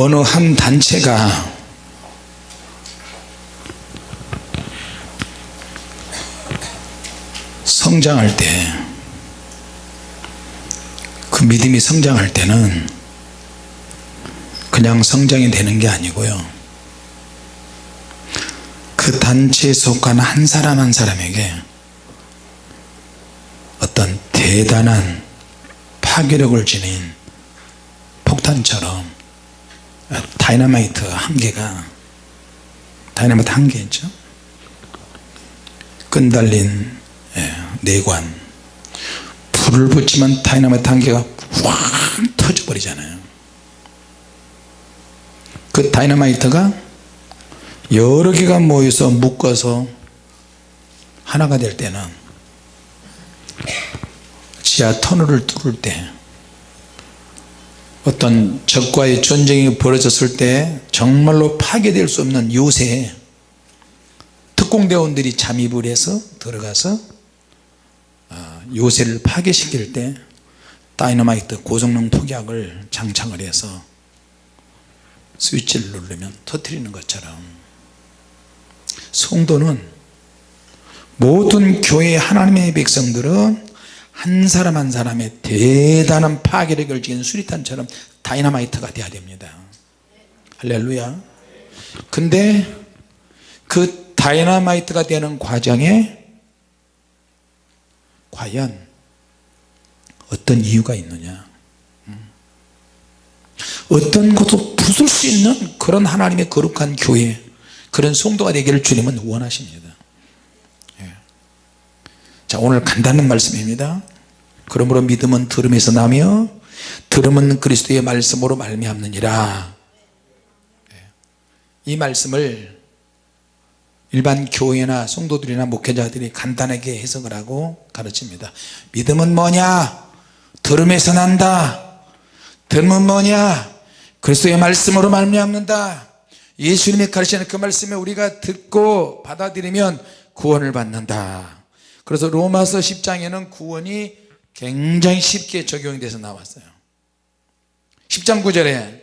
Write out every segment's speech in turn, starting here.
어느 한 단체가 성장할 때 그 믿음이 성장할 때는 그냥 성장이 되는 게 아니고요. 그 단체에 속한 한 사람 한 사람에게 어떤 대단한 파괴력을 지닌 폭탄처럼 다이너마이트 한 개가 다이너마이트 한 개죠? 끈달린 예, 뇌관. 불을 붙이면 다이너마이트 한 개가 확 터져 버리잖아요. 그 다이너마이트가 여러 개가 모여서 묶어서 하나가 될 때는 지하 터널을 뚫을 때 어떤 적과의 전쟁이 벌어졌을 때 정말로 파괴될 수 없는 요새 특공대원들이 잠입을 해서 들어가서 어, 요새를 파괴시킬 때 다이너마이트 고성능 폭약을 장착을 해서 스위치를 누르면 터뜨리는 것처럼. 성도는 모든 교회 하나님의 백성들은 한 사람 한 사람의 대단한 파괴력을 지닌 수리탄처럼 다이너마이트가 돼야 됩니다. 할렐루야. 근데 그 다이너마이트가 되는 과정에 과연 어떤 이유가 있느냐? 어떤 것도 부술 수 있는 그런 하나님의 거룩한 교회 그런 성도가 되기를 주님은 원하십니다. 예. 자 오늘 간단한 말씀입니다 그러므로 믿음은 들음에서 나며 들음은 그리스도의 말씀으로 말미암느니라. 예. 이 말씀을 일반 교회나 성도들이나 목회자들이 간단하게 해석을 하고 가르칩니다. 믿음은 뭐냐? 들음에서 난다. 들음은 뭐냐? 그리스도의 말씀으로 말미암는다. 예수님이 가르치는 그 말씀에 우리가 듣고 받아들이면 구원을 받는다. 그래서 로마서 10장에는 구원이 굉장히 쉽게 적용이 돼서 나왔어요. 10장 9절에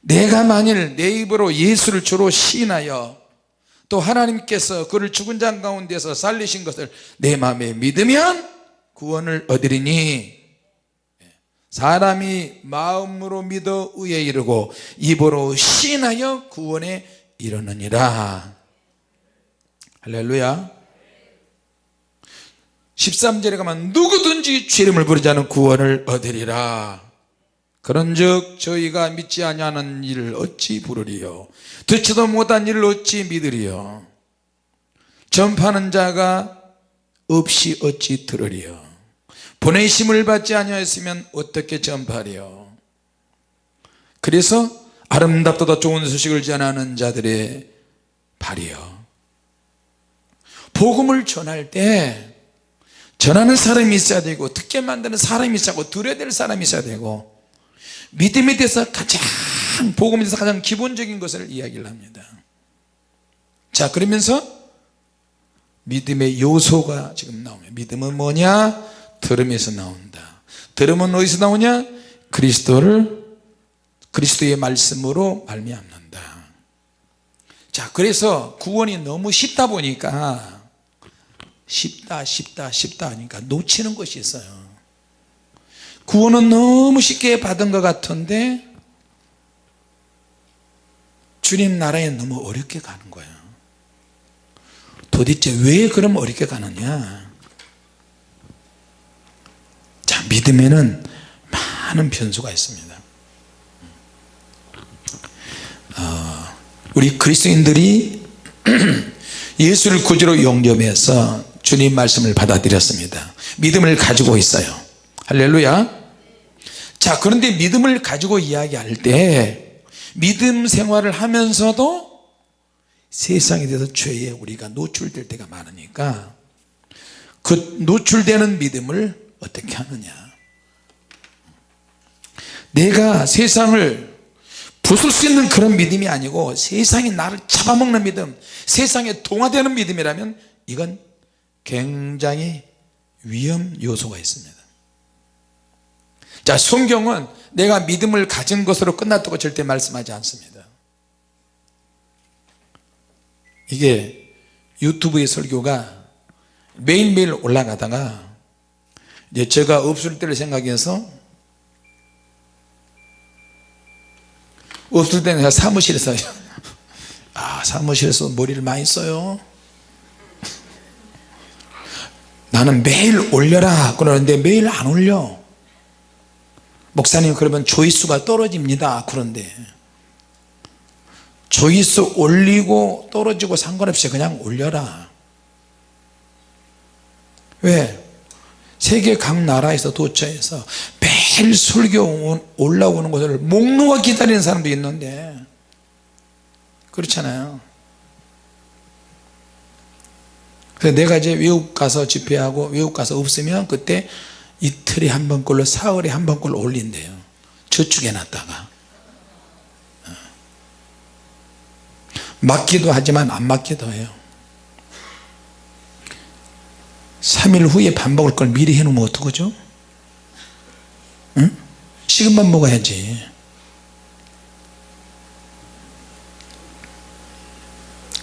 내가 만일 내 입으로 예수를 주로 시인하여 또 하나님께서 그를 죽은 자 가운데서 살리신 것을 내 마음에 믿으면 구원을 얻으리니. 사람이 마음으로 믿어 의에 이르고 입으로 시인하여 구원에 이르느니라. 할렐루야 13절에 가면 누구든지 죄름을 부르지 않은 구원을 얻으리라. 그런즉 저희가 믿지 아니하는 일을 어찌 부르리요? 듣지도 못한 일을 어찌 믿으리요? 전파하는 자가 없이 어찌 들으리요? 보내심을 받지 아니하였으면 어떻게 전파하리요? 그래서 아름답도다 좋은 소식을 전하는 자들의 발이요. 복음을 전할 때 전하는 사람이 있어야 되고 듣게 만드는 사람이 있어야 되고 들어야 될 사람이 있어야 되고 믿음에 대해서 가장 복음에 대해서 가장 기본적인 것을 이야기를 합니다. 자 그러면서 믿음의 요소가 지금 나오면 믿음은 뭐냐? 들음에서 나온다. 들음은 어디서 나오냐? 그리스도를 그리스도의 말씀으로 말미암는다. 자 그래서 구원이 너무 쉽다 보니까 쉽다 쉽다 쉽다 하니까 놓치는 것이 있어요. 구원은 너무 쉽게 받은 것 같은데 주님 나라에 너무 어렵게 가는 거예요. 도대체 왜 그럼 어렵게 가느냐? 자 믿음에는 많은 변수가 있습니다. 어, 우리 그리스도인들이 예수를 구주로 영접해서 주님 말씀을 받아들였습니다. 믿음을 가지고 있어요. 할렐루야. 자 그런데 믿음을 가지고 이야기할 때 믿음 생활을 하면서도 세상에 대해서 죄에 우리가 노출될 때가 많으니까 그 노출되는 믿음을 어떻게 하느냐? 내가 세상을 부술 수 있는 그런 믿음이 아니고 세상이 나를 잡아먹는 믿음 세상에 동화되는 믿음이라면 이건 굉장히 위험 요소가 있습니다. 자 성경은 내가 믿음을 가진 것으로 끝났다고 절대 말씀하지 않습니다. 이게 유튜브의 설교가 매일매일 올라가다가 이제 제가 없을 때를 생각해서 없을 때는 사무실에서 아 사무실에서 머리를 많이 써요 나는 매일 올려라. 그러는데 매일 안 올려. 목사님 그러면 조회수가 떨어집니다. 그런데 조회수 올리고 떨어지고 상관없이 그냥 올려라. 왜? 세계 각 나라에서 도처에서 매일 설교 올라오는 것을 목놓아 기다리는 사람도 있는데 그렇잖아요 그래서 내가 이제 외국 가서 집회하고 외국 가서 없으면 그때 이틀에 한 번꼴로 사흘에 한 번꼴로 올린대요 저축해 놨다가 어. 맞기도 하지만 안 맞기도 해요 3일 후에 밥 먹을 걸 미리 해놓으면 어떡하죠? 응? 밥 먹어야지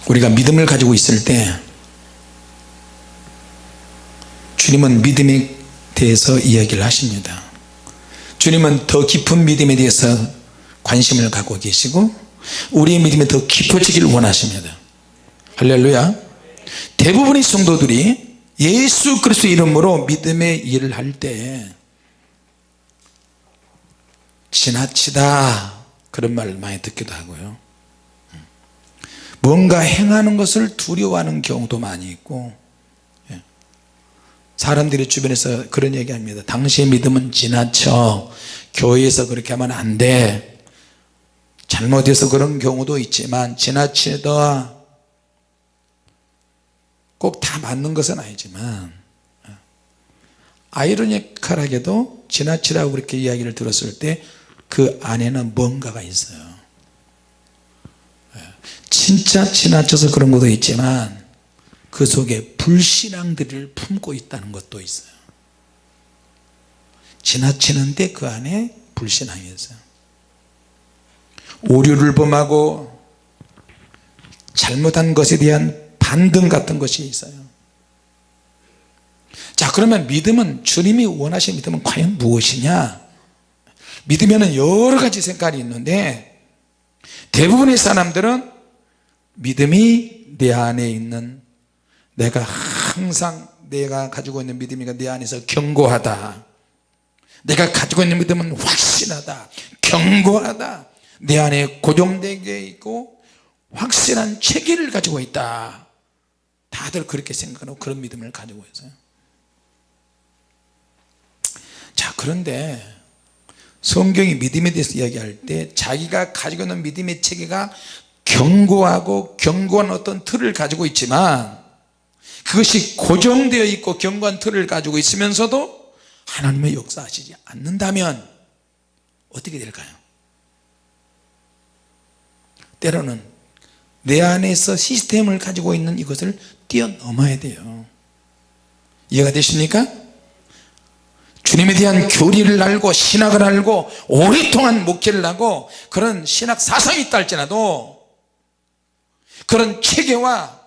우리가 믿음을 가지고 있을 때 주님은 믿음에 대해서 이야기를 하십니다. 주님은 더 깊은 믿음에 대해서 관심을 갖고 계시고 우리의 믿음이 더 깊어지길 원하십니다. 할렐루야. 대부분의 성도들이 예수 그리스도 이름으로 믿음의 일을 할 때 지나치다 그런 말을 많이 듣기도 하고요. 뭔가 행하는 것을 두려워하는 경우도 많이 있고 예. 사람들이 주변에서 그런 얘기 합니다 당신의 믿음은 지나쳐 교회에서 그렇게 하면 안돼 잘못해서 그런 경우도 있지만 지나치다 꼭 다 맞는 것은 아니지만 예. 아이러니컬하게도 지나치라고 그렇게 이야기를 들었을 때 그 안에는 뭔가가 있어요 예. 진짜 지나쳐서 그런 것도 있지만 그 속에 불신앙들을 품고 있다는 것도 있어요. 지나치는데 그 안에 불신앙이 있어요. 오류를 범하고 잘못한 것에 대한 반등 같은 것이 있어요. 자 그러면 믿음은 주님이 원하신 믿음은 과연 무엇이냐? 믿으면 여러 가지 색깔이 있는데 대부분의 사람들은 믿음이 내 안에 있는 내가 항상 내가 가지고 있는 믿음이 내 안에서 견고하다. 내가 가지고 있는 믿음은 확신하다. 견고하다. 내 안에 고정되게 있고 확실한 체계를 가지고 있다. 다들 그렇게 생각하고 그런 믿음을 가지고 있어요. 자 그런데 성경이 믿음에 대해서 이야기할 때 자기가 가지고 있는 믿음의 체계가 견고하고 견고한 어떤 틀을 가지고 있지만 그것이 고정되어 있고 견고한 틀을 가지고 있으면서도 하나님의 역사하시지 않는다면 어떻게 될까요? 때로는 내 안에서 시스템을 가지고 있는 이것을 뛰어넘어야 돼요 이해가 되십니까? 주님에 대한 교리를 알고 신학을 알고 오랫동안 목회를 하고 그런 신학 사상이 있다 할지라도 그런 체계와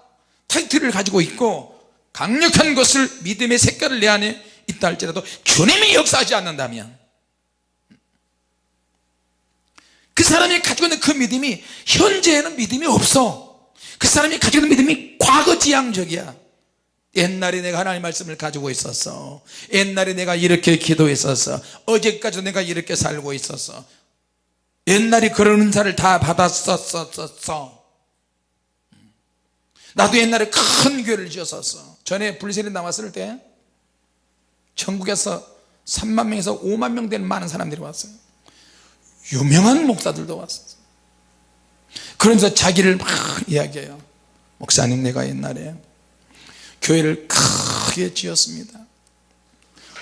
타이틀을 가지고 있고 강력한 것을 믿음의 색깔을 내 안에 있다 할지라도 주님이 역사하지 않는다면 그 사람이 가지고 있는 그 믿음이 현재에는 믿음이 없어. 그 사람이 가지고 있는 믿음이 과거지향적이야. 옛날에 내가 하나님 말씀을 가지고 있었어. 옛날에 내가 이렇게 기도했었어. 어제까지 내가 이렇게 살고 있었어. 옛날에 그런 은사를 다 받았었었어 나도 옛날에 큰 교회를 지었었어. 전에 불세례 남았을 때 전국에서 3만 명에서 5만 명 되는 많은 사람들이 왔어요. 유명한 목사들도 왔었어 그러면서 자기를 막 이야기해요. 목사님 내가 옛날에 교회를 크게 지었습니다.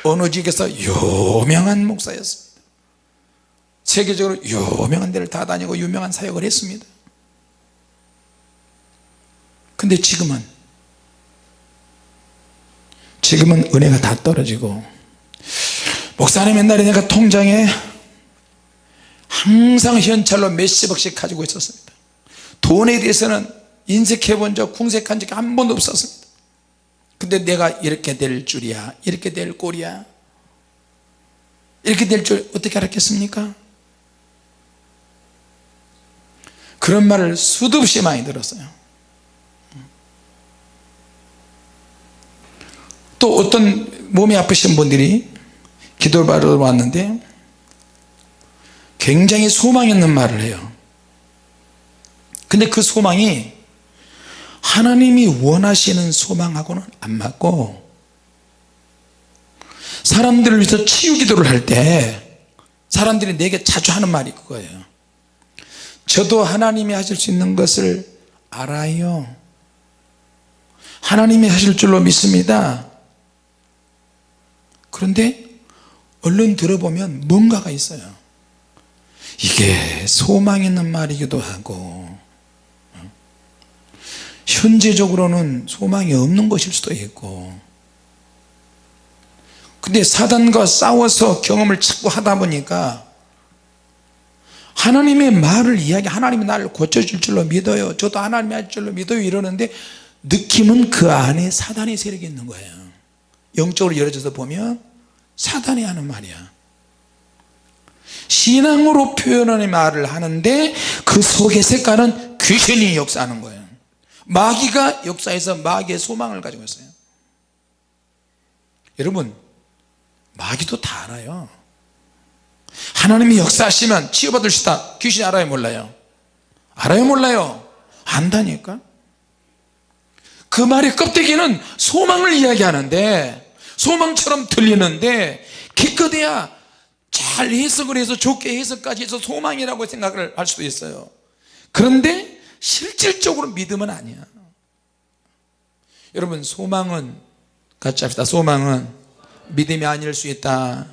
어느 지역에서 유명한 목사였습니다. 세계적으로 유명한 데를 다 다니고 유명한 사역을 했습니다 근데 지금은 지금은 은혜가 다 떨어지고 목사님 옛날에 내가 통장에 항상 현찰로 몇십억씩 가지고 있었습니다. 돈에 대해서는 인색해 본 적 궁색한 적이 한 번도 없었습니다. 근데 내가 이렇게 될 줄이야 이렇게 될 꼴이야 이렇게 될 줄 어떻게 알았겠습니까? 그런 말을 수도 없이 많이 들었어요 또 어떤 몸이 아프신 분들이 기도를 받으러 왔는데 굉장히 소망 있는 말을 해요. 근데 그 소망이 하나님이 원하시는 소망하고는 안 맞고 사람들을 위해서 치유 기도를 할 때 사람들이 내게 자주 하는 말이 그거예요. 저도 하나님이 하실 수 있는 것을 알아요. 하나님이 하실 줄로 믿습니다 그런데 얼른 들어보면 뭔가가 있어요. 이게 소망 있는 말이기도 하고 현재적으로는 소망이 없는 것일 수도 있고 근데 사단과 싸워서 경험을 자꾸 하다 보니까 하나님의 말을 이야기 하나님이 나를 고쳐줄 줄로 믿어요. 저도 하나님이 할 줄로 믿어요. 이러는데 느낌은 그 안에 사단의 세력이 있는 거예요 영적으로 열어져서 보면 사단이 하는 말이야. 신앙으로 표현하는 말을 하는데 그 속의 색깔은 귀신이 역사하는 거예요. 마귀가 역사해서 마귀의 소망을 가지고 있어요. 여러분 마귀도 다 알아요. 하나님이 역사하시면 치유받을 수 있다. 귀신이 알아요 몰라요? 알아요 몰라요? 안다니까 그 말의 껍데기는 소망을 이야기하는데 소망처럼 들리는데 기껏해야 잘 해석을 해서 좋게 해석까지 해서 소망이라고 생각을 할 수도 있어요. 그런데 실질적으로 믿음은 아니야. 여러분 소망은 같이 합시다. 소망은 믿음이 아닐 수 있다.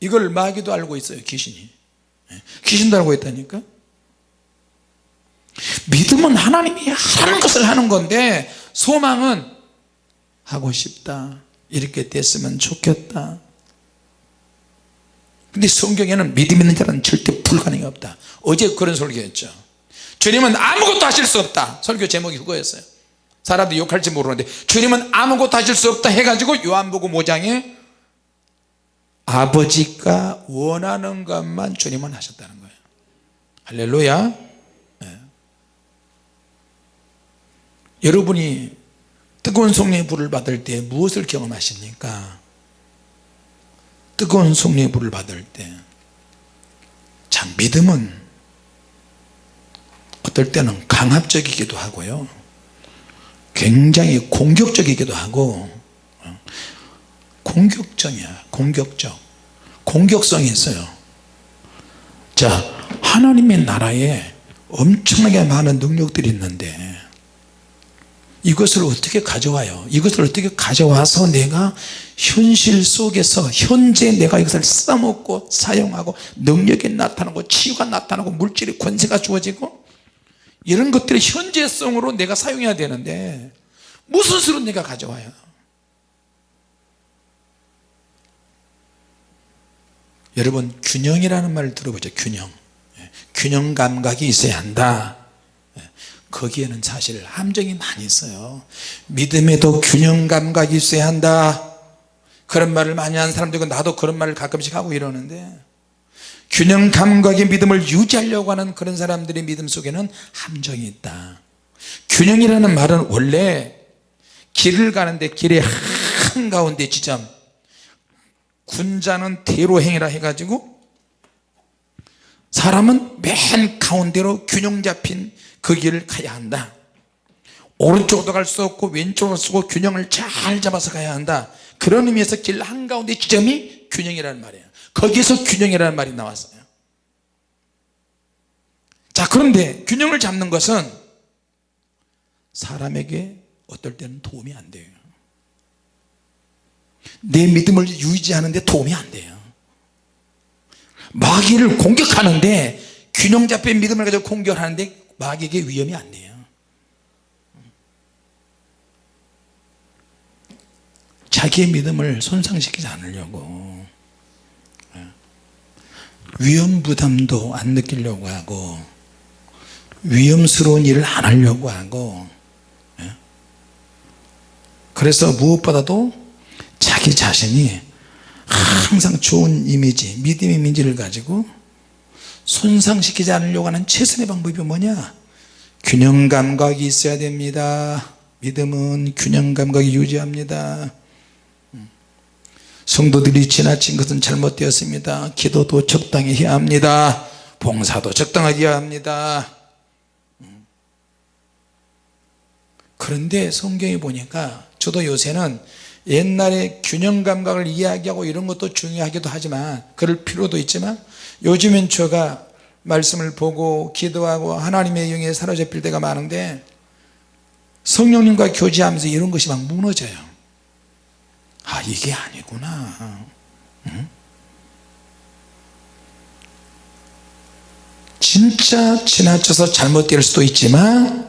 이걸 마귀도 알고 있어요 귀신이. 예, 귀신도 알고 있다니까 믿음은 하나님이 하는 것을 하는 건데 소망은 하고 싶다. 이렇게 됐으면 좋겠다. 근데 성경에는 믿음 있는 자는 절대 불가능이 없다. 어제 그런 설교였죠. 주님은 아무것도 하실 수 없다. 설교 제목이 그거였어요. 사람들이 욕할지 모르는데 주님은 아무것도 하실 수 없다 해가지고 요한복음 5장에 아버지가 원하는 것만 주님은 하셨다는 거예요. 할렐루야 여러분이 뜨거운 성령의 불을 받을 때 무엇을 경험하십니까? 뜨거운 성령의 불을 받을 때 참 믿음은 어떨 때는 강압적이기도 하고요. 굉장히 공격적이기도 하고 어, 공격적이야 공격적. 공격성이 있어요. 자 하나님의 나라에 엄청나게 많은 능력들이 있는데 이것을 어떻게 가져와요? 이것을 어떻게 가져와서 내가 현실 속에서 현재 내가 이것을 써먹고 사용하고 능력이 나타나고 치유가 나타나고 물질의 권세가 주어지고 이런 것들이 현재성으로 내가 사용해야 되는데 무슨 수로 내가 가져와요? 여러분 균형이라는 말을 들어보죠 균형. 예, 균형 감각이 있어야 한다. 예, 거기에는 사실 함정이 많이 있어요. 믿음에도 균형 감각이 있어야 한다. 그런 말을 많이 하는 사람들이 나도 그런 말을 가끔씩 하고 이러는데 균형 감각의 믿음을 유지하려고 하는 그런 사람들의 믿음 속에는 함정이 있다. 균형이라는 말은 원래 길을 가는데 길의 한가운데 지점 군자는 대로 행위라 해가지고 사람은 맨 가운데로 균형 잡힌 그 길을 가야 한다. 오른쪽으로 갈 수 없고 왼쪽으로 쓰고 균형을 잘 잡아서 가야 한다. 그런 의미에서 길 한가운데 지점이 균형이라는 말이에요. 거기에서 균형이라는 말이 나왔어요. 자 그런데 균형을 잡는 것은 사람에게 어떨 때는 도움이 안 돼요. 내 믿음을 유지하는 데 도움이 안 돼요. 마귀를 공격하는데 균형 잡힌 믿음을 가지고 공격하는데 마귀에게 위험이 안 돼요 자기의 믿음을 손상시키지 않으려고 위험 부담도 안 느끼려고 하고 위험스러운 일을 안 하려고 하고 예? 그래서 무엇보다도 자기 자신이 항상 좋은 이미지 믿음의 이미지를 가지고 손상시키지 않으려고 하는 최선의 방법이 뭐냐? 균형 감각이 있어야 됩니다. 믿음은 균형 감각이 유지합니다. 성도들이 지나친 것은 잘못되었습니다. 기도도 적당히 해야 합니다. 봉사도 적당하게 해야 합니다. 그런데 성경에 보니까 저도 요새는 옛날에 균형 감각을 이야기하고 이런 것도 중요하기도 하지만 그럴 필요도 있지만 요즘엔 제가 말씀을 보고 기도하고 하나님의 영에 사로잡힐 때가 많은데 성령님과 교제하면서 이런 것이 막 무너져요. 아 이게 아니구나. 응? 진짜 지나쳐서 잘못될 수도 있지만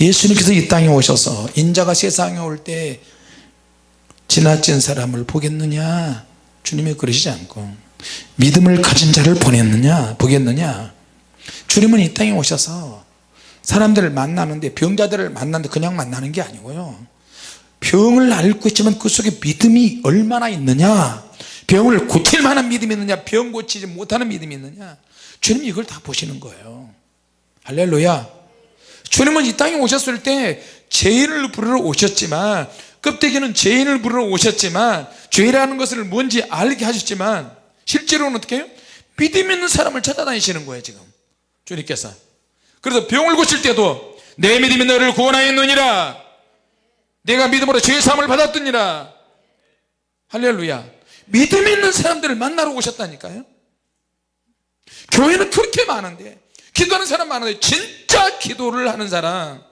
예수님께서 이 땅에 오셔서 인자가 세상에 올 때 지나친 사람을 보겠느냐? 주님이 그러시지 않고 믿음을 가진 자를 보냈느냐 보겠느냐. 주님은 이 땅에 오셔서 사람들을 만나는데 병자들을 만나는데 그냥 만나는 게 아니고요. 병을 앓고 있지만 그 속에 믿음이 얼마나 있느냐. 병을 고칠 만한 믿음이 있느냐. 병 고치지 못하는 믿음이 있느냐. 주님이 이걸 다 보시는 거예요. 할렐루야. 주님은 이 땅에 오셨을 때 죄인을 부르러 오셨지만 껍데기는 죄인을 부르러 오셨지만 죄라는 것을 뭔지 알게 하셨지만 실제로는 어떻게 해요? 믿음 있는 사람을 찾아다니시는 거예요 지금. 주님께서. 그래서 병을 고칠 때도 내 믿음이 너를 구원하였느니라. 내가 믿음으로 죄의 사함을 받았느니라. 할렐루야. 믿음 있는 사람들을 만나러 오셨다니까요. 교회는 그렇게 많은데 기도하는 사람 많은데 진짜 기도를 하는 사람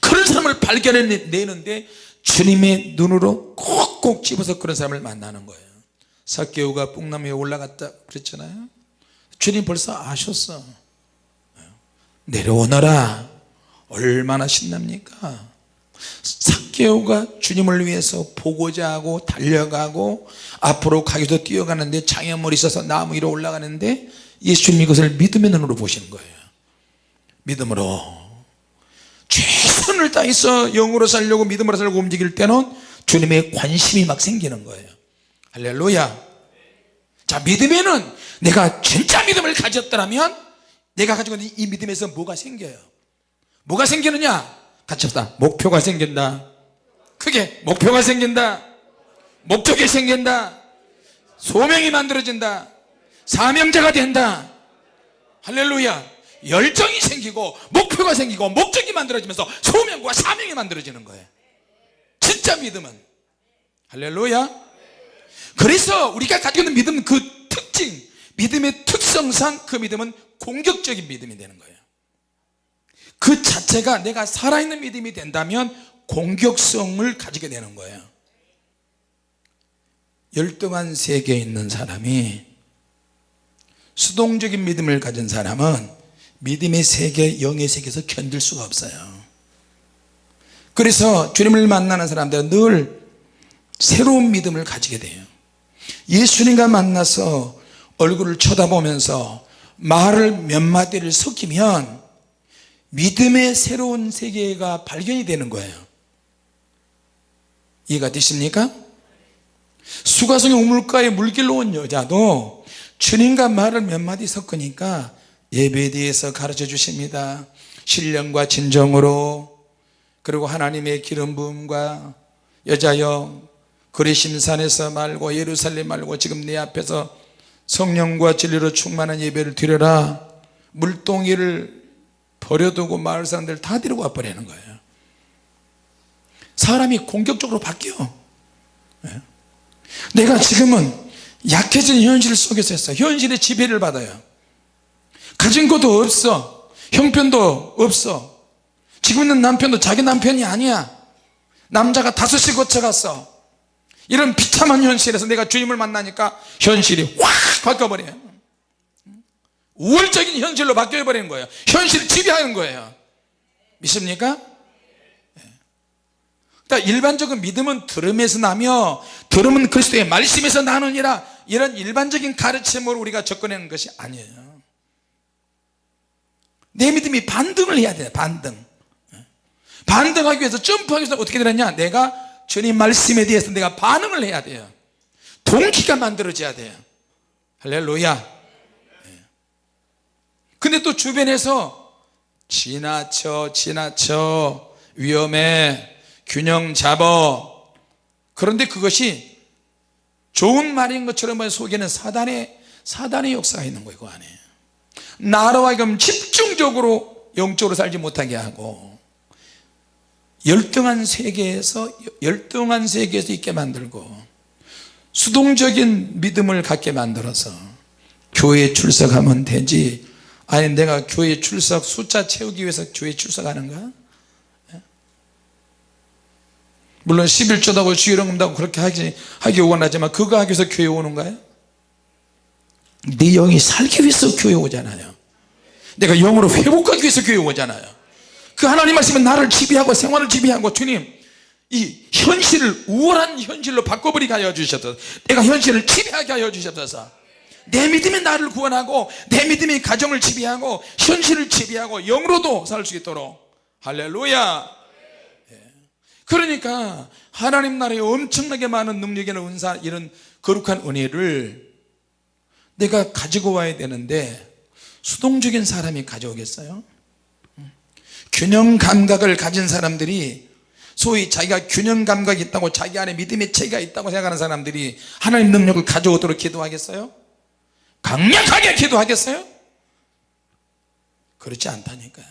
그런 사람을 발견해내는데 주님의 눈으로 꼭꼭 집어서 그런 사람을 만나는 거예요 사개오가 뽕나무에 올라갔다 그랬잖아요. 주님 벌써 아셨어. 내려오너라. 얼마나 신납니까? 사개오가 주님을 위해서 보고자 하고 달려가고 앞으로 가기도 뛰어가는데 장애물이 있어서 나무 위로 올라가는데 예수님이 그것을 믿음의 눈으로 보시는 거예요. 믿음으로. 최선을 다해서 영으로 살려고 믿음으로 살려고 움직일 때는 주님의 관심이 막 생기는 거예요 할렐루야. 자 믿음에는 내가 진짜 믿음을 가졌더라면 내가 가지고 있는 이 믿음에서 뭐가 생겨요? 뭐가 생기느냐? 같이 합시다. 목표가 생긴다. 크게 목표가 생긴다. 목적이 생긴다. 소명이 만들어진다. 사명자가 된다. 할렐루야. 열정이 생기고 목표가 생기고 목적이 만들어지면서 소명과 사명이 만들어지는 거예요. 진짜 믿음은. 할렐루야 그래서 우리가 가지고 있는 믿음 그 특징 믿음의 특성상 그 믿음은 공격적인 믿음이 되는 거예요. 그 자체가 내가 살아있는 믿음이 된다면 공격성을 가지게 되는 거예요. 열등한 세계에 있는 사람이 수동적인 믿음을 가진 사람은 믿음의 세계 영의 세계에서 견딜 수가 없어요. 그래서 주님을 만나는 사람들은 늘 새로운 믿음을 가지게 돼요 예수님과 만나서 얼굴을 쳐다보면서 말을 몇 마디를 섞이면 믿음의 새로운 세계가 발견이 되는 거예요 이해가 되십니까? 수가성의 우물가에 물길로 온 여자도 주님과 말을 몇 마디 섞으니까 예배에 대해서 가르쳐 주십니다 신령과 진정으로 그리고 하나님의 기름 부음과 여자여 그리심산에서 말고 예루살렘 말고 지금 내 앞에서 성령과 진리로 충만한 예배를 드려라. 물동이를 버려두고 마을 사람들 다 데리고 와버리는 거예요. 사람이 공격적으로 바뀌어. 예? 내가 지금은 약해진 현실 속에서 했어. 현실의 지배를 받아요. 가진 것도 없어. 형편도 없어. 지금 있는 남편도 자기 남편이 아니야. 남자가 다섯이 거쳐갔어 이런 비참한 현실에서 내가 주님을 만나니까 현실이 확 바뀌어버려요. 우월적인 현실로 바뀌어버리는 거예요. 현실이 지배하는 거예요. 믿습니까? 그러니까 일반적인 믿음은 들음에서 나며 들음은 그리스도의 말씀에서 나느니라 이런 일반적인 가르침으로 우리가 접근하는 것이 아니에요. 내 믿음이 반등을 해야 돼요 반등. 반등하기 위해서 점프하기 위해서 어떻게 되느냐? 내가 주님 말씀에 대해서 내가 반응을 해야 돼요. 동기가 만들어져야 돼요. 할렐루야. 근데 또 주변에서 지나쳐 지나쳐 위험해 균형 잡어. 그런데 그것이 좋은 말인 것처럼 속에는 사단의 사단의 역사가 있는 거예요 그 안에. 나로 하여금 집중적으로 영적으로 살지 못하게 하고 열등한 세계에서 열등한 세계에서 있게 만들고 수동적인 믿음을 갖게 만들어서 교회에 출석하면 되지. 아니 내가 교회 출석 숫자 채우기 위해서 교회 출석하는가? 예? 물론 11조도 하고 주일원금도 하고 그렇게 하기, 하기 원하지만 그거 하기 위해서 교회 오는 거예요 네 영이 살기 위해서 교회 오잖아요. 내가 영으로 회복하기 위해서 교회 오잖아요 그 하나님 말씀은 나를 지배하고 생활을 지배하고 주님 이 현실을 우월한 현실로 바꿔버리게 하여 주셨소서 내가 현실을 지배하게 하여 주셨소서 내 믿음이 나를 구원하고 내 믿음이 가정을 지배하고 현실을 지배하고 영으로도 살 수 있도록 할렐루야 예. 그러니까 하나님 나라에 엄청나게 많은 능력이나 은사 이런 거룩한 은혜를 내가 가지고 와야 되는데 수동적인 사람이 가져오겠어요? 균형 감각을 가진 사람들이 소위 자기가 균형 감각이 있다고 자기 안에 믿음의 체가 있다고 생각하는 사람들이 하나님 능력을 가져오도록 기도하겠어요? 강력하게 기도하겠어요? 그렇지 않다니까요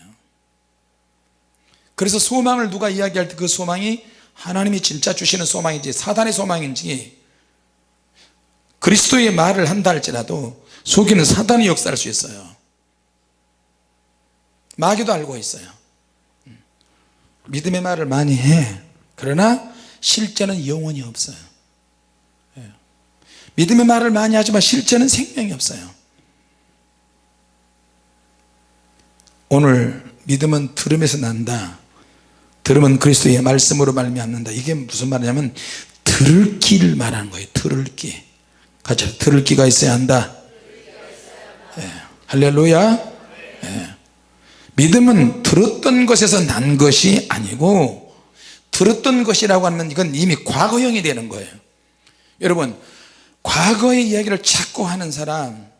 그래서 소망을 누가 이야기할 때 그 소망이 하나님이 진짜 주시는 소망인지 사단의 소망인지 그리스도의 말을 한다 할지라도 속에는 사단이 역사할 수 있어요 마귀도 알고 있어요 믿음의 말을 많이 해. 그러나 실제는 영원히 없어요. 예. 믿음의 말을 많이 하지만 실제는 생명이 없어요. 오늘 믿음은 들음에서 난다. 들음은 그리스도의 말씀으로 말미암는다. 이게 무슨 말이냐면 들을 기를 말하는 거예요. 들을 기. 같이 들을 기가 있어야 한다. 예. 할렐루야. 예. 믿음은 들었던 것에서 난 것이 아니고 들었던 것이라고 하면 이건 이미 과거형이 되는 거예요. 여러분 과거의 이야기를 자꾸 하는 사람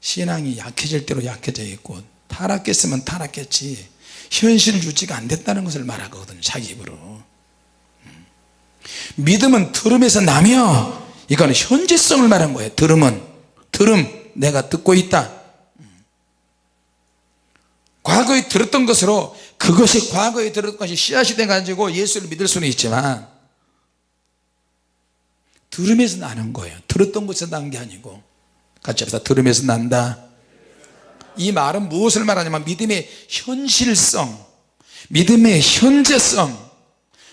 신앙이 약해질 대로 약해져 있고 타락했으면 타락했지 현실 유지가 안 됐다는 것을 말하거든요 자기 입으로. 음. 믿음은 들음에서 나며 이거는 현재성을 말한 거예요. 들음은. 들음 내가 듣고 있다 과거에 들었던 것으로 그것이 과거에 들었던 것이 씨앗이 돼 가지고 예수를 믿을 수는 있지만 들음에서 나는 거예요. 들었던 것에서 난 게 아니고. 같이 합시다. 들음에서 난다. 이 말은 무엇을 말하냐면 믿음의 현실성 믿음의 현재성.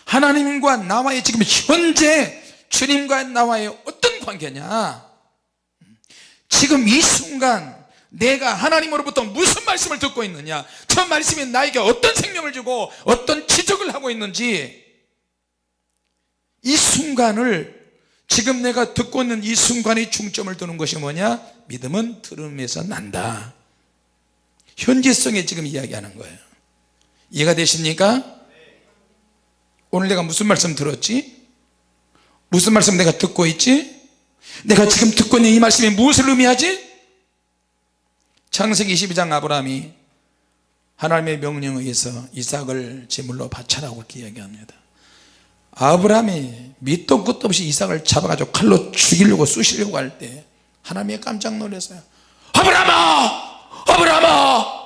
하나님과 나와의 지금 현재 주님과 나와의 어떤 관계냐? 지금 이 순간 내가 하나님으로부터 무슨 말씀을 듣고 있느냐 저 말씀이 나에게 어떤 생명을 주고 어떤 지적을 하고 있는지 이 순간을 지금 내가 듣고 있는 이 순간에 중점을 두는 것이 뭐냐 믿음은 들음에서 난다 현재성에 지금 이야기하는 거예요 이해가 되십니까? 오늘 내가 무슨 말씀 들었지? 무슨 말씀 내가 듣고 있지? 내가 지금 듣고 있는 이 말씀이 무엇을 의미하지? 창세기 22장 아브라함이 하나님의 명령에 의해서 이삭을 제물로 바쳐라고 이야기합니다. 아브라함이 밑도 끝도 없이 이삭을 잡아가지고 칼로 죽이려고 쑤시려고 할 때 하나님이 깜짝 놀랐어요. 아브라함아! 아브라함아!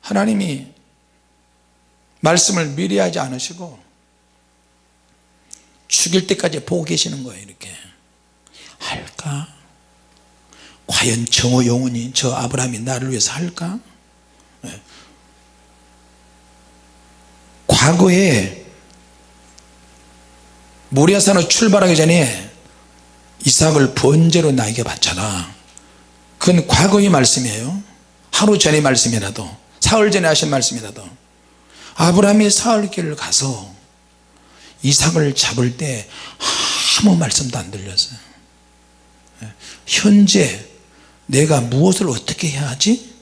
하나님이 말씀을 미리 하지 않으시고 죽일 때까지 보고 계시는 거예요 이렇게. 할까 과연 저 영혼이 저 아브라함이 나를 위해서 할까 네. 과거에 모리아산으로 출발하기 전에 이삭을 번제로 나에게 바쳐라 그건 과거의 말씀이에요 하루 전의 말씀이라도 사흘 전에 하신 말씀이라도 아브라함이 사흘길을 가서 이삭을 잡을 때 아무 말씀도 안 들렸어요 예. 현재 내가 무엇을 어떻게 해야 하지?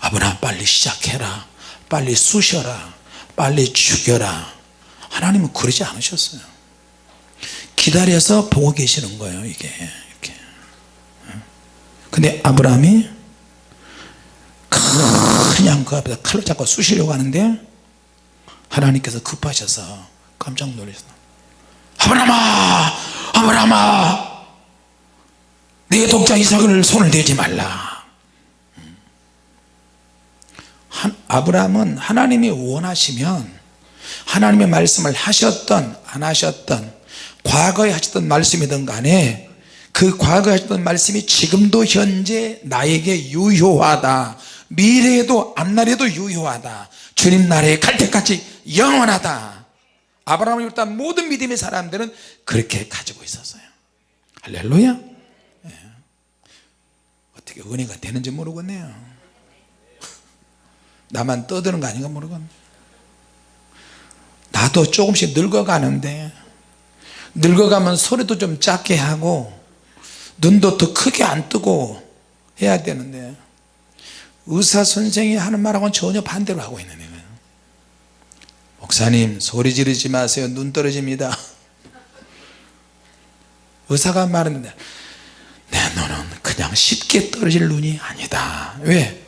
아브라함 빨리 시작해라. 빨리 쑤셔라. 빨리 죽여라. 하나님은 그러지 않으셨어요. 기다려서 보고 계시는 거예요 이게. 이렇게. 근데 아브라함이 그냥 그 앞에서 칼로 잡고 쑤시려고 하는데 하나님께서 급하셔서 깜짝 놀라서 아브라함아! 아브라함아 내 독자 이삭을 손을 대지 말라. 한, 아브라함은 하나님이 원하시면 하나님의 말씀을 하셨던 안 하셨던 과거에 하셨던 말씀이든 간에 그 과거에 하셨던 말씀이 지금도 현재 나에게 유효하다. 미래에도 앞날에도 유효하다. 주님 나라에 갈 때까지 영원하다. 아브라함을 비롯한 모든 믿음의 사람들은 그렇게 가지고 있었어요. 할렐루야. 예. 어떻게 은혜가 되는지 모르겠네요. 나만 떠드는 거 아닌가 모르겠네. 나도 조금씩 늙어가는데 늙어가면 소리도 좀 작게 하고 눈도 더 크게 안 뜨고 해야 되는데 의사 선생이 하는 말하고는 전혀 반대로 하고 있는 거예요 목사님 소리 지르지 마세요. 눈 떨어집니다. 의사가 말하는데 내 눈은 그냥 쉽게 떨어질 눈이 아니다. 왜?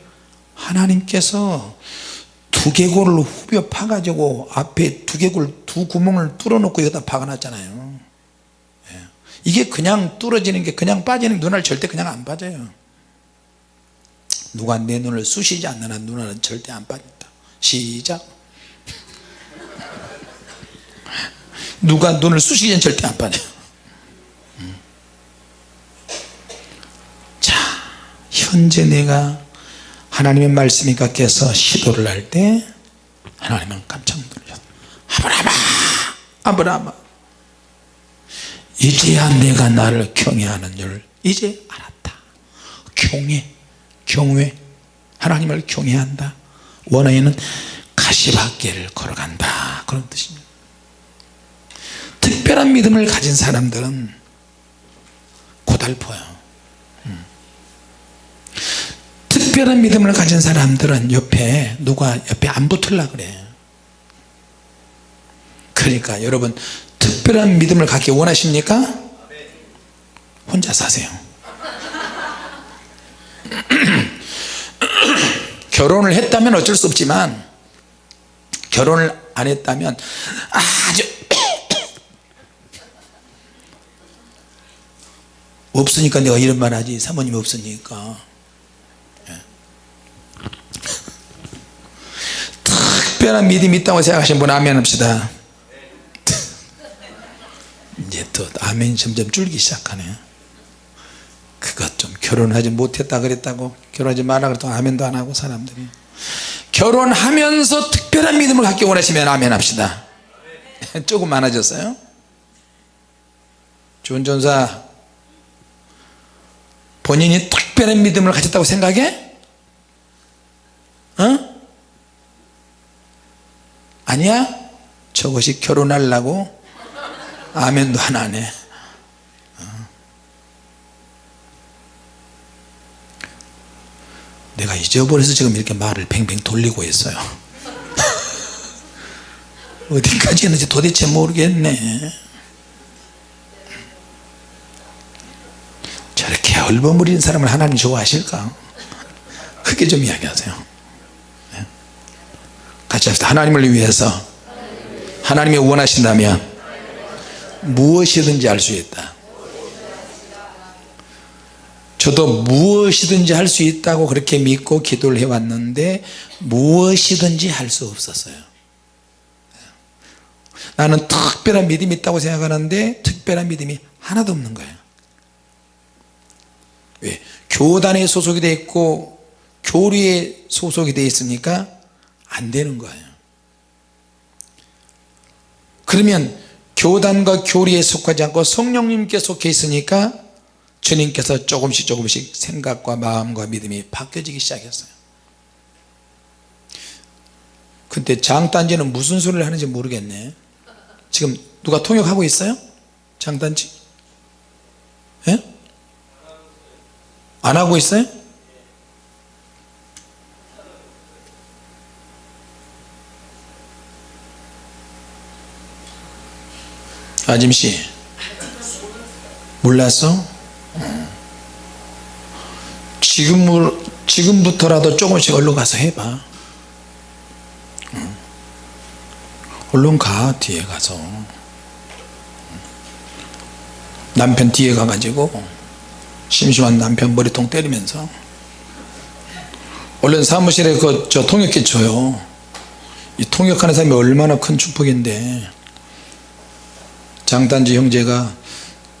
하나님께서 두개골을 후벼 파가지고 앞에 두개골 두 구멍을 뚫어놓고 여기다 박아놨잖아요. 예. 이게 그냥 뚫어지는 게 그냥 빠지는 눈알 절대 그냥 안 빠져요. 누가 내 눈을 쑤시지 않는 한 눈알은 절대 안 빠진다. 시작. 누가 눈을 쑤시기는 절대 안 빠져요 음. 자 현재 내가 하나님의 말씀이 깎여서 시도를 할 때 하나님은 깜짝 놀라셨 아브라함아! 아브라함아! 이제야 내가 나를 경외하는 줄 이제 알았다. 경외 경외. 하나님을 경외한다. 원어에는 가시밭길을 걸어간다. 그런 뜻입니다. 특별한 믿음을 가진 사람들은 고달퍼요 음. 특별한 믿음을 가진 사람들은 옆에 누가 옆에 안 붙을라 그래. 그러니까 여러분 특별한 믿음을 갖기 원하십니까? 혼자 사세요. 결혼을 했다면 어쩔 수 없지만 결혼을 안 했다면 아주 없으니까 내가 이런 말 하지. 사모님 없으니까 예. 특별한 믿음이 있다고 생각하시는 분 아멘 합시다. 이제 또 아멘이 점점 줄기 시작하네. 그것 좀 결혼하지 못했다 그랬다고 결혼하지 말라 그랬다고 아멘도 안 하고 사람들이. 결혼하면서 특별한 믿음을 갖기 원하시면 아멘 합시다. 조금 많아졌어요? 좋은 전사 본인이 특별한 믿음을 가졌다고 생각해? 어? 아니야? 저것이 결혼하려고 아멘도 하나 하네 어. 내가 잊어버려서 지금 이렇게 말을 뱅뱅 돌리고 있어요 어디까지 했는지 도대체 모르겠네 저렇게 얼버무리는 사람을 하나님 좋아하실까 크게 좀 이야기하세요 네. 같이 합시다. 하나님을 위해서 하나님이 원하신다면 무엇이든지 할 수 있다. 저도 무엇이든지 할 수 있다고 그렇게 믿고 기도를 해왔는데 무엇이든지 할 수 없었어요. 나는 특별한 믿음이 있다고 생각하는데 특별한 믿음이 하나도 없는 거예요. 왜? 교단에 소속이 되어 있고 교리에 소속이 되어 있으니까 안 되는 거예요 그러면 교단과 교리에 속하지 않고 성령님께 속해 있으니까 주님께서 조금씩 조금씩 생각과 마음과 믿음이 바뀌어지기 시작했어요 근데 장단지는 무슨 소리를 하는지 모르겠네 지금 누가 통역하고 있어요? 장단지? 예? 안 하고 있어요? 아짐씨 몰랐어? 어. 지금, 지금부터라도 조금씩 얼른 가서 해봐 어. 얼른 가 뒤에 가서 남편 뒤에 가가지고 심심한 남편 머리통 때리면서 얼른 사무실에 그 저 통역기 줘요 이 통역하는 사람이 얼마나 큰 축복인데 장단지 형제가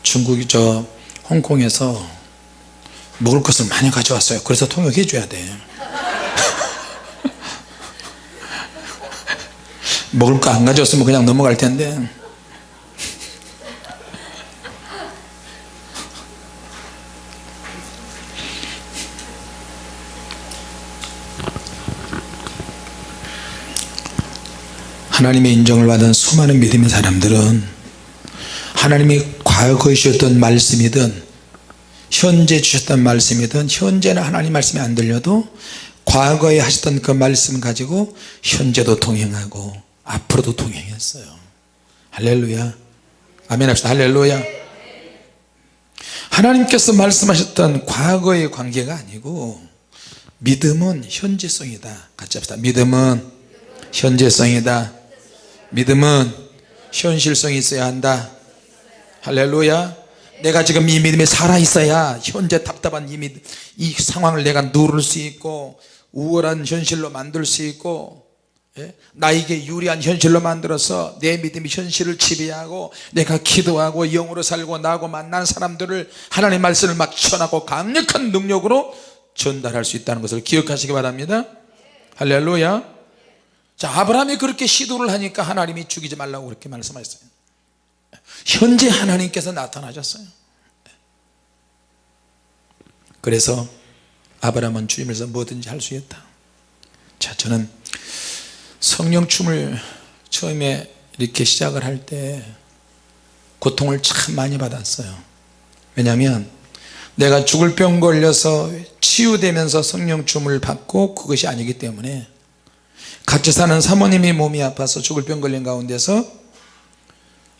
중국이 저 홍콩에서 먹을 것을 많이 가져왔어요. 그래서 통역해 줘야 돼. 먹을 거 안 가져왔으면 그냥 넘어갈 텐데. 하나님의 인정을 받은 수많은 믿음의 사람들은 하나님이 과거에 주셨던 말씀이든 현재 주셨던 말씀이든 현재는 하나님 말씀이 안 들려도 과거에 하셨던 그 말씀 가지고 현재도 동행하고 앞으로도 동행했어요. 할렐루야. 아멘 합시다. 할렐루야. 하나님께서 말씀하셨던 과거의 관계가 아니고 믿음은 현재성이다. 같이 합시다. 믿음은 현재성이다. 믿음은 현실성이 있어야 한다 할렐루야. 내가 지금 이 믿음이 살아있어야 현재 답답한 이, 믿, 이 상황을 내가 누를 수 있고 우월한 현실로 만들 수 있고 예? 나에게 유리한 현실로 만들어서 내 믿음이 현실을 지배하고 내가 기도하고 영으로 살고 나하고 만난 사람들을 하나님의 말씀을 막 전하고 강력한 능력으로 전달할 수 있다는 것을 기억하시기 바랍니다. 할렐루야. 자 아브라함이 그렇게 시도를 하니까 하나님이 죽이지 말라고 그렇게 말씀하셨어요 현재 하나님께서 나타나셨어요. 그래서 아브라함은 주님에서 뭐든지 할 수 있다. 자 저는 성령 춤을 처음에 이렇게 시작을 할 때 고통을 참 많이 받았어요. 왜냐하면 내가 죽을 병 걸려서 치유되면서 성령 춤을 받고 그것이 아니기 때문에 같이 사는 사모님이 몸이 아파서 죽을 병 걸린 가운데서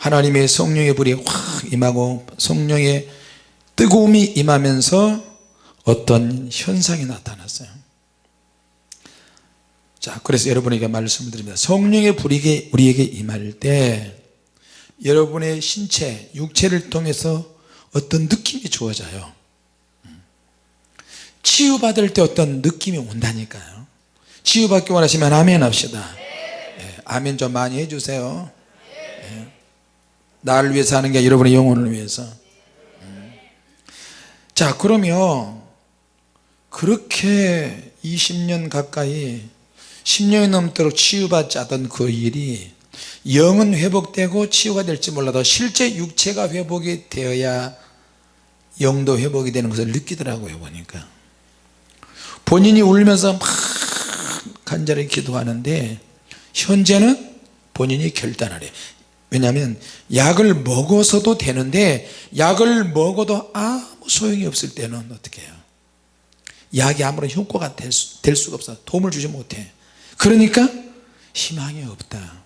하나님의 성령의 불이 확 임하고 성령의 뜨거움이 임하면서 어떤 현상이 나타났어요. 자 그래서 여러분에게 말씀을 드립니다. 성령의 불이 우리에게 임할 때 여러분의 신체 육체를 통해서 어떤 느낌이 주어져요. 치유받을 때 어떤 느낌이 온다니까요. 치유받기 원하시면 아멘 합시다. 예, 아멘 좀 많이 해주세요. 예, 나를 위해서 하는 게 여러분의 영혼을 위해서. 음. 자 그러면 그렇게 20년 가까이 10년이 넘도록 치유받지 않던 그 일이 영은 회복되고 치유가 될지 몰라도 실제 육체가 회복이 되어야 영도 회복이 되는 것을 느끼더라고요 보니까. 본인이 울면서 막 간절히 기도하는데 현재는 본인이 결단하래 왜냐하면 약을 먹어서도 되는데 약을 먹어도 아무 소용이 없을 때는 어떻게 해요? 약이 아무런 효과가 될, 수, 될 수가 없어. 도움을 주지 못해. 그러니까 희망이 없다.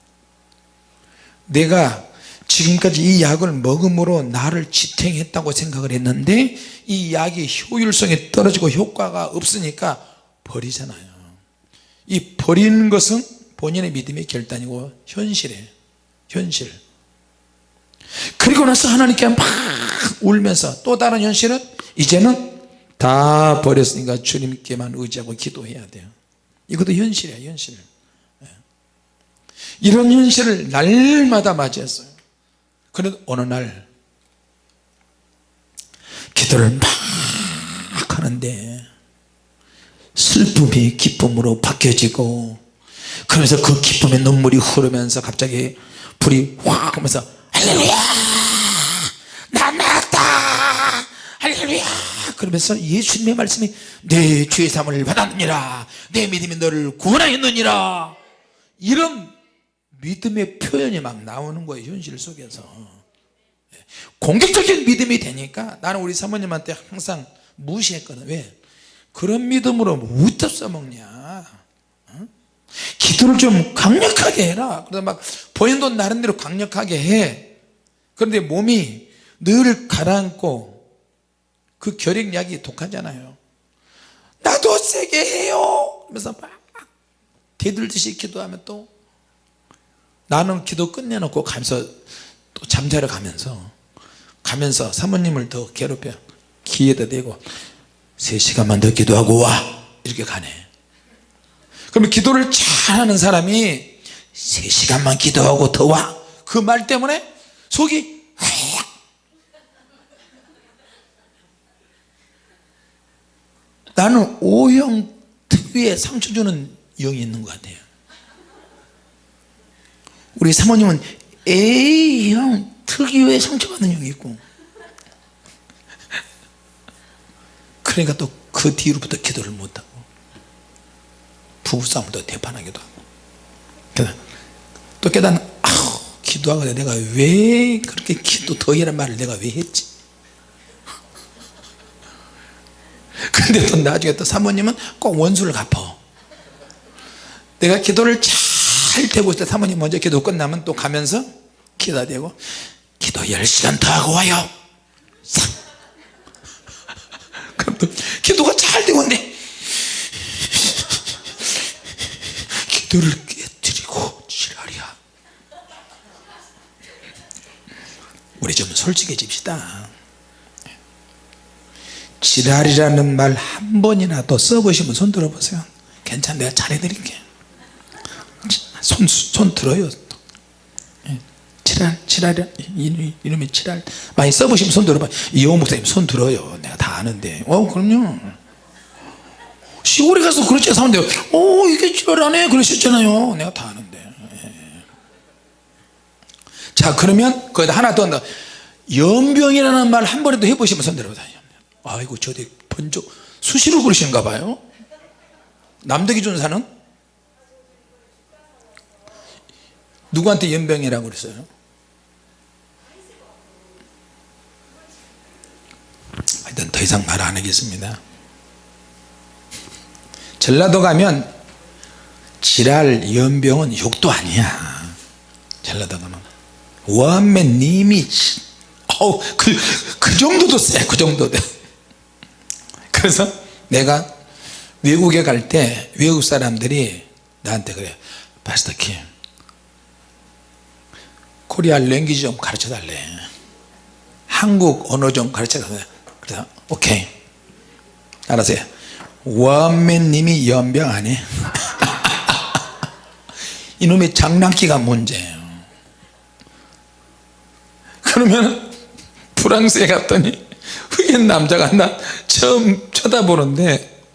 내가 지금까지 이 약을 먹음으로 나를 지탱했다고 생각을 했는데 이 약이 효율성이 떨어지고 효과가 없으니까 버리잖아요. 이 버리는 것은 본인의 믿음의 결단이고 현실에 현실 그리고 나서 하나님께 막 울면서 또 다른 현실은 이제는 다 버렸으니까 주님께만 의지하고 기도해야 돼요. 이것도 현실이에요 현실. 예. 이런 현실을 날마다 맞이했어요. 그런데 어느 날 기도를 막 하는데 슬픔이 기쁨으로 바뀌어지고 그러면서 그 기쁨의 눈물이 흐르면서 갑자기 불이 확 하면서 할렐루야. 난 나았다. 할렐루야. 그러면서 예수님의 말씀이 내 죄의 삶을 받았느니라. 내 믿음이 너를 구원하였느니라. 이런 믿음의 표현이 막 나오는 거예요 현실 속에서. 공격적인 믿음이 되니까 나는 우리 사모님한테 항상 무시했거든. 왜? 그런 믿음으로 무엇 써먹냐. 어? 기도를 좀 강력하게 해라. 그래서 막 본인도 나름대로 강력하게 해 그런데 몸이 늘 가라앉고 그 결핵약이 독하잖아요. 나도 세게 해요! 그래서 막 대들듯이 기도하면 또 나는 기도 끝내놓고 가면서 또 잠자러 가면서 가면서 사모님을 더 괴롭혀 귀에다 대고 3시간만 더 기도하고 와! 이렇게 가네. 그러면 기도를 잘하는 사람이 3시간만 기도하고 더 와! 그 말 때문에 속이 확 나는 O형 특유의 상처 주는 영이 있는 것 같아요. 우리 사모님은 A형 특유의 상처받는 영이 있고. 그러니까 또 그 뒤로부터 기도를 못하고 부부싸움도 대판하기도 하고. 또 깨닫는 기도하고 내가 왜 그렇게 기도 더이란 말을 내가 왜 했지? 근데 또 나중에 또 사모님은 꼭 원수를 갚아. 내가 기도를 잘 되고 있을 때 사모님 먼저 기도 끝나면 또 가면서 기도가 되고 기도 10시간 더 하고 와요. 싹. 그럼 또 기도가 잘 되고 있는데 기도를 깨뜨리고 지랄이야 우리 좀 솔직해집시다. 지랄이라는 말 한 번이라도 써보시면 손 들어보세요. 괜찮아 내가 잘해드릴게. 손, 손 들어요. 예. 지랄 지랄 이름이 지랄. 많이 써보시면 손 들어봐. 이호 목사님 손 들어요. 내가 다 아는데. 어 그럼요. 시골에 가서 그렇지 사람들 어 이게 지랄하네. 그러셨잖아요. 내가 다 아는데. 예. 자 그러면 거기다 하나 더 한다. 연병이라는 말 한 번에도 해보시면 손 들어봐 아이고 저기 번쩍 수시로 그러시는가 봐요. 남덕이 준사는? 누구한테 연병이라고 그랬어요? 하여튼 더 이상 말 안 하겠습니다. 전라도 가면 지랄 연병은 욕도 아니야. 전라도 가면 원맨 님이 어우 그, 그 정도도 쎄그 정도도. 그래서 내가 외국에 갈 때 외국 사람들이 나한테 그래 파스터 킴 코리아 랭귀지 좀 가르쳐 달래. 한국 언어 좀 가르쳐 달래. 그래서 오케이. 알았어요. 원맨 님이 연병 아니? 이놈의 장난기가 문제예요 그러면 프랑스에 갔더니 흑인 남자가 나 처음 쳐다보는데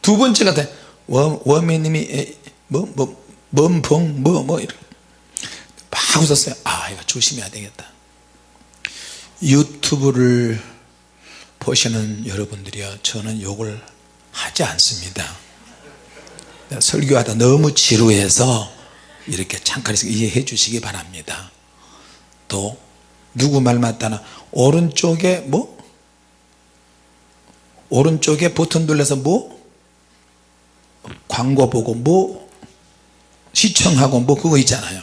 두 번째 같아 원맨님이 뭐뭐 멈펑 뭐뭐 이렇게. 막 웃었어요. 아 이거 조심해야 되겠다. 유튜브를 보시는 여러분들이요. 저는 욕을 하지 않습니다. 설교하다 너무 지루해서 이렇게 잠깐 이해해 주시기 바랍니다. 또 누구 말 맞다나? 오른쪽에 뭐? 오른쪽에 버튼 눌러서 뭐? 광고 보고 뭐? 시청하고 뭐 그거 있잖아요.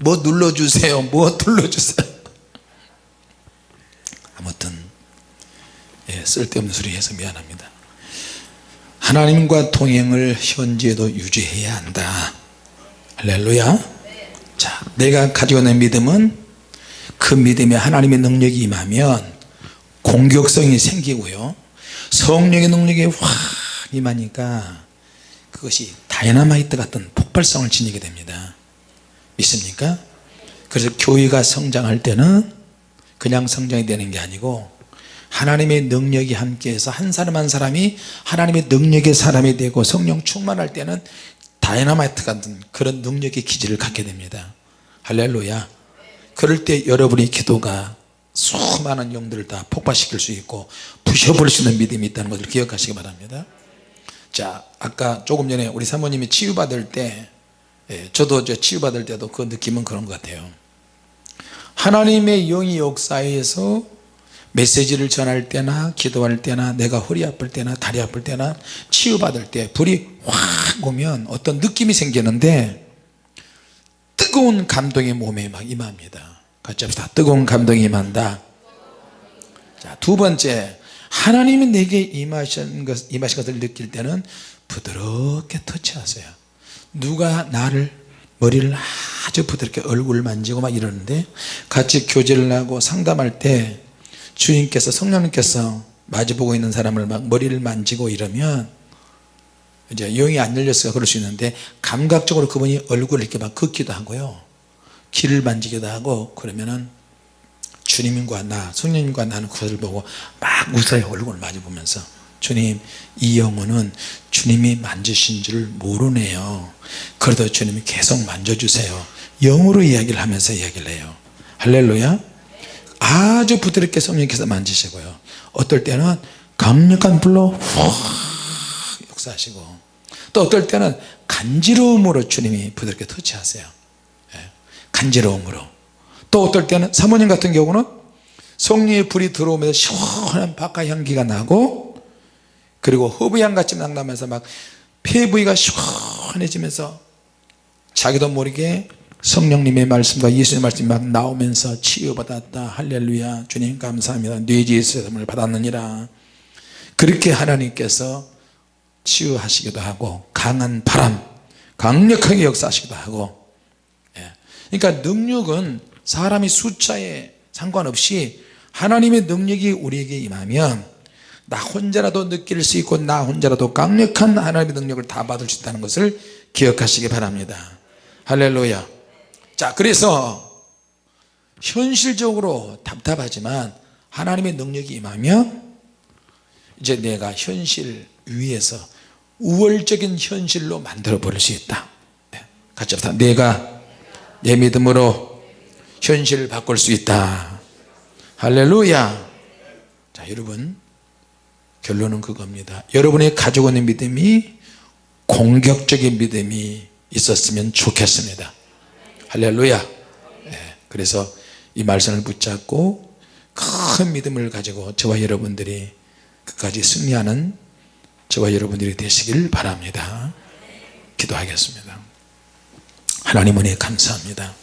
뭐 눌러주세요. 뭐 눌러주세요. 아무튼 예, 쓸데없는 소리 해서 미안합니다. 하나님과 동행을 현재도 유지해야 한다. 할렐루야. 자 내가 가지고 있는 믿음은 그 믿음에 하나님의 능력이 임하면 공격성이 생기고요. 성령의 능력이 확 임하니까 그것이 다이너마이트 같은 폭발성을 지니게 됩니다. 믿습니까? 그래서 교회가 성장할 때는 그냥 성장이 되는 게 아니고 하나님의 능력이 함께해서 한 사람 한 사람이 하나님의 능력의 사람이 되고 성령 충만할 때는 다이너마이트 같은 그런 능력의 기질을 갖게 됩니다. 할렐루야 그럴 때 여러분의 기도가 수많은 영들을 다 폭발시킬 수 있고 부셔버릴 수 있는 믿음이 있다는 것을 기억하시기 바랍니다. 자 아까 조금 전에 우리 사모님이 치유받을 때 예, 저도 저 치유받을 때도 그 느낌은 그런 것 같아요. 하나님의 영이 역사에서 메시지를 전할 때나 기도할 때나 내가 허리 아플 때나 다리 아플 때나 치유받을 때 불이 확 오면 어떤 느낌이 생기는데 뜨거운 감동이 몸에 막 임합니다. 같이 합시다. 뜨거운 감동이 임한다. 자, 두 번째. 하나님이 내게 임하신, 것, 임하신 것을 느낄 때는 부드럽게 터치하세요. 누가 나를 머리를 아주 부드럽게 얼굴 만지고 막 이러는데 같이 교제를 하고 상담할 때 주님께서 성령님께서 마주보고 있는 사람을 막 머리를 만지고 이러면 이제 영이 안 열렸으니까 그럴 수 있는데 감각적으로 그분이 얼굴을 이렇게 막 긋기도 하고요. 귀를 만지기도 하고 그러면은 주님과 나 성령님과 나는 그것을 보고 막 웃어요. 얼굴을 마주 보면서. 주님 이 영혼은 주님이 만지신 줄 모르네요. 그래도 주님이 계속 만져주세요. 영으로 이야기를 하면서 이야기를 해요. 할렐루야. 아주 부드럽게 성령께서 만지시고요. 어떨 때는 강력한 불로 확 역사하시고 또 어떨 때는 간지러움으로 주님이 부드럽게 터치하세요. 예, 간지러움으로. 또 어떨 때는 사모님 같은 경우는 성령의 불이 들어오면서 시원한 바카 향기가 나고 그리고 허브향 같이 막 폐부위가 시원해지면서 자기도 모르게 성령님의 말씀과 예수님의 말씀이 막 나오면서 치유받았다. 할렐루야. 주님 감사합니다. 뇌지의 세움을 받았느니라. 그렇게 하나님께서 치유하시기도 하고 강한 바람 강력하게 역사하시기도 하고 예. 그러니까 능력은 사람이 숫자에 상관없이 하나님의 능력이 우리에게 임하면 나 혼자라도 느낄 수 있고 나 혼자라도 강력한 하나님의 능력을 다 받을 수 있다는 것을 기억하시기 바랍니다 할렐루야 자 그래서 현실적으로 답답하지만 하나님의 능력이 임하면 이제 내가 현실 위에서 우월적인 현실로 만들어 버릴 수 있다. 네, 같이 합시다. 내가 내 믿음으로 현실을 바꿀 수 있다. 할렐루야. 자 여러분 결론은 그겁니다. 여러분의 가지고 있는 믿음이 공격적인 믿음이 있었으면 좋겠습니다. 할렐루야. 네, 그래서 이 말씀을 붙잡고 큰 믿음을 가지고 저와 여러분들이 끝까지 승리하는 저와 여러분들이 되시길 바랍니다. 기도하겠습니다. 하나님 은혜 감사합니다